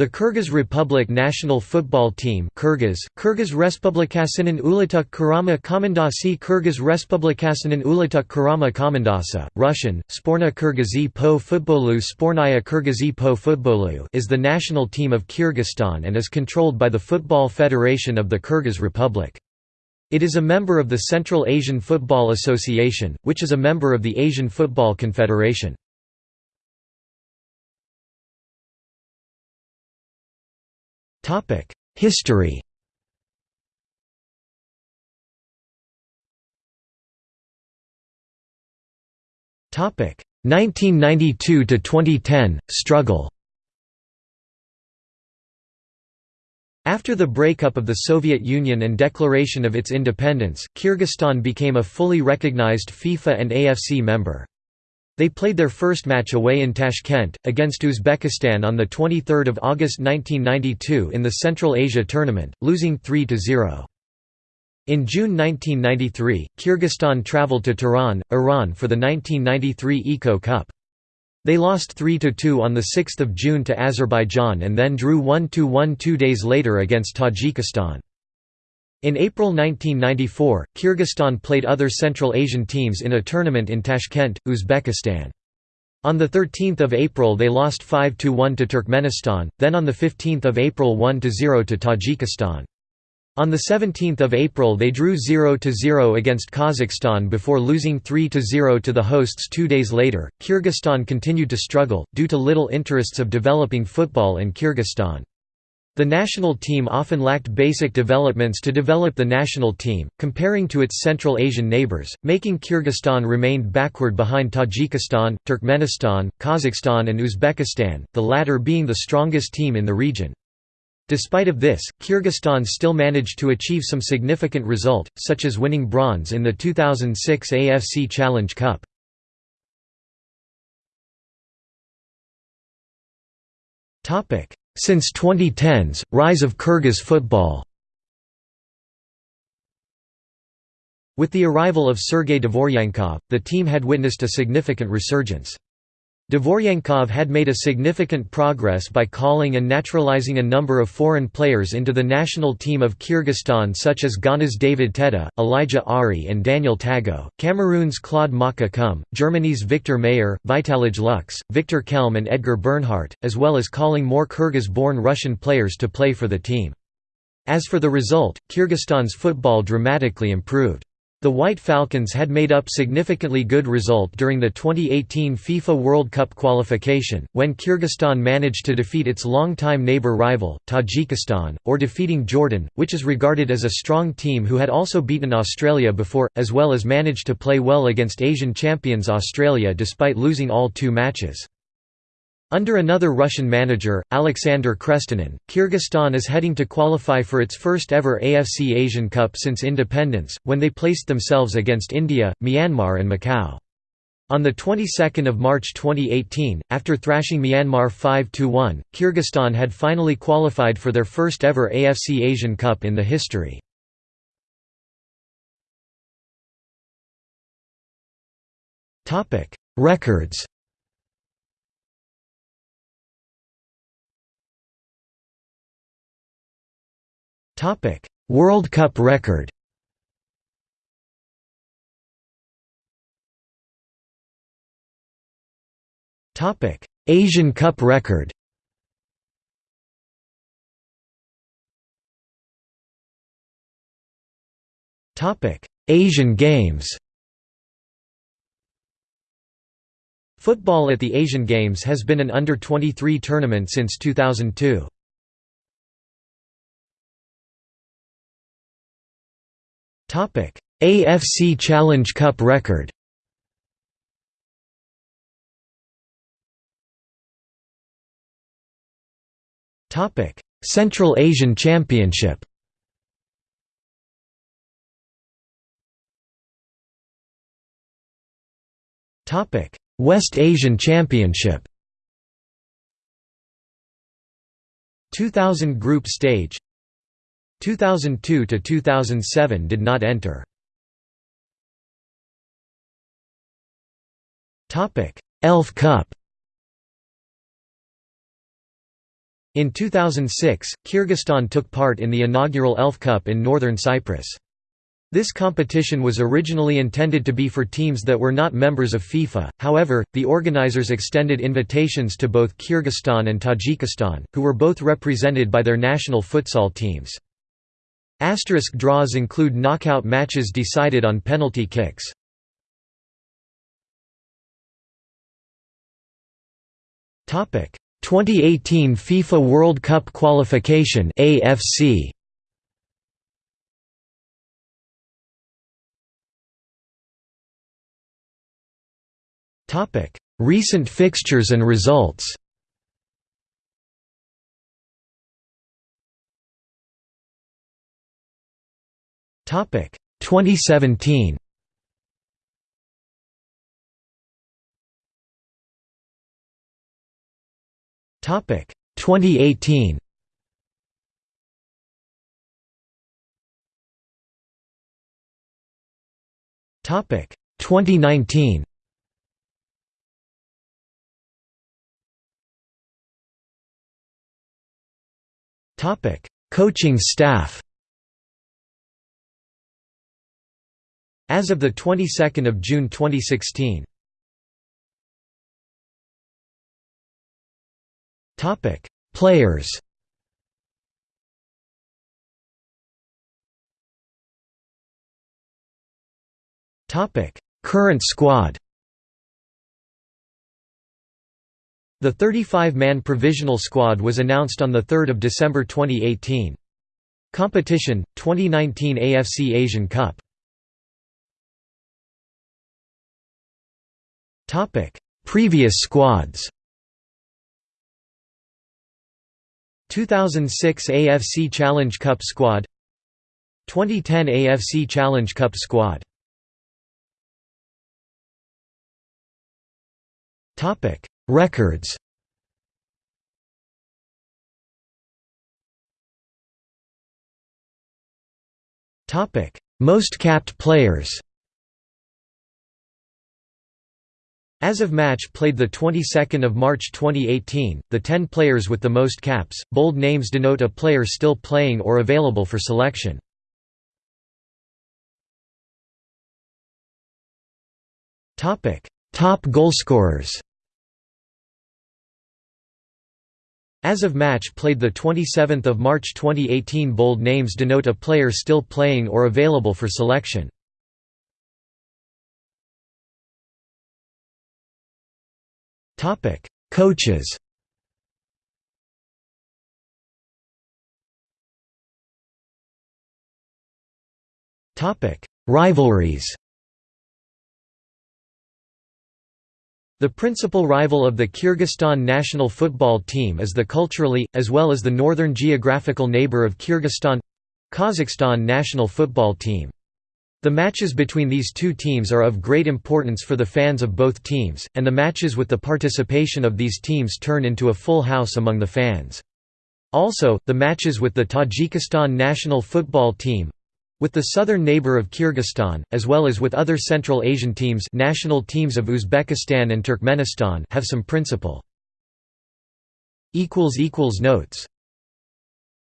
The Kyrgyz Republic national football team Kyrgyz, Kyrgyz Respublikasının Ulutuk Kurama Komandasi Kyrgyz Respublikasının Ulutuk Kurama Komandasa, Russian, Sporna Kyrgyzy po Futbolu Spornaya Kyrgyzy po Futbolu is the national team of Kyrgyzstan and is controlled by the Football Federation of the Kyrgyz Republic. It is a member of the Central Asian Football Association, which is a member of the Asian Football Confederation. History Topic 1992 to 2010 struggle After the breakup of the Soviet Union and declaration of its independence, Kyrgyzstan became a fully recognized FIFA and AFC member. They played their first match away in Tashkent, against Uzbekistan on 23 August 1992 in the Central Asia Tournament, losing 3–0. In June 1993, Kyrgyzstan travelled to Tehran, Iran for the 1993 Eco Cup. They lost 3–2 on 6 June to Azerbaijan and then drew 1–1 two days later against Tajikistan. In April 1994, Kyrgyzstan played other Central Asian teams in a tournament in Tashkent, Uzbekistan. On 13 April they lost 5–1 to Turkmenistan, then on 15 April 1–0 to Tajikistan. On 17 April they drew 0–0 against Kazakhstan before losing 3–0 to the hosts two days later. Kyrgyzstan continued to struggle, due to little interests of developing football in Kyrgyzstan. The national team often lacked basic developments to develop the national team, comparing to its Central Asian neighbors, making Kyrgyzstan remained backward behind Tajikistan, Turkmenistan, Kazakhstan and Uzbekistan, the latter being the strongest team in the region. Despite of this, Kyrgyzstan still managed to achieve some significant result, such as winning bronze in the 2006 AFC Challenge Cup. Topic: since 2010s, rise of Kyrgyz football With the arrival of Sergei Dvoryankov, the team had witnessed a significant resurgence. Dvoryankov had made a significant progress by calling and naturalizing a number of foreign players into the national team of Kyrgyzstan such as Ghana's David Tetteh, Elijah Ari and Daniel Tagoe, Cameroon's Claude Maka Kum, Germany's Viktor Maier, Vitalij Lux, Victor Kelm and Edgar Bernhardt, as well as calling more Kyrgyz-born Russian players to play for the team. As for the result, Kyrgyzstan's football dramatically improved. The White Falcons had made up significantly good result during the 2018 FIFA World Cup qualification, when Kyrgyzstan managed to defeat its long-time neighbor rival, Tajikistan, or defeating Jordan, which is regarded as a strong team who had also beaten Australia before, as well as managed to play well against Asian champions Australia despite losing all two matches. Under another Russian manager, Alexander Krestinin, Kyrgyzstan is heading to qualify for its first ever AFC Asian Cup since independence, when they placed themselves against India, Myanmar and Macau. On the 22nd of March 2018, after thrashing Myanmar 5–1, Kyrgyzstan had finally qualified for their first ever AFC Asian Cup in the history. Records World Cup record. Asian Cup record. Asian Games. Football at the Asian Games has been an under-23 tournament since 2002. AFC Challenge Cup record. Topic: Central Asian Championship. Topic: West Asian Championship. 2000 group stage 2002 to 2007 did not enter. Topic: Elf Cup. In 2006, Kyrgyzstan took part in the inaugural ELF Cup in northern Cyprus. This competition was originally intended to be for teams that were not members of FIFA, however, the organizers extended invitations to both Kyrgyzstan and Tajikistan, who were both represented by their national futsal teams. Asterisk draws include knockout matches decided on penalty kicks. Topic. 2018 FIFA World Cup qualification AFC Topic. Recent fixtures and results Topic 2017 Topic 2018 Topic 2019 Topic Coaching staff As of the 22nd of June 2016 Topic: Players. Topic: Current squad. The 35-man provisional squad was announced on 3 December 2018. Competition, 2019 AFC Asian Cup Previous squads 2006 AFC Challenge Cup squad 2010 AFC Challenge Cup squad Topic. Records Topic. Most capped players As of match played the 22nd of March 2018, the 10 players with the most caps, bold names denote a player still playing or available for selection. Topic: Top goalscorers. As of match played the 27th of March 2018, bold names denote a player still playing or available for selection. Topic: Coaches. Topic: Rivalries. The principal rival of the Kyrgyzstan national football team is the culturally, as well as the northern geographical neighbor of Kyrgyzstan—Kazakhstan national football team. The matches between these two teams are of great importance for the fans of both teams, and the matches with the participation of these teams turn into a full house among the fans. Also, the matches with the Tajikistan national football team with the southern neighbor of Kyrgyzstan, as well as with other Central Asian teams national teams of Uzbekistan and Turkmenistan have some principle. Notes